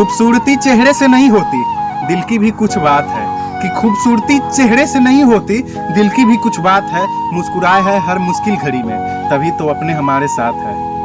खूबसूरती चेहरे से नहीं होती। दिल की भी कुछ बात है कि खूबसूरती चेहरे से नहीं होती, दिल की भी कुछ बात है, मुस्कुराए है हर मुश्किल घड़ी में, तभी तो अपने हमारे साथ है।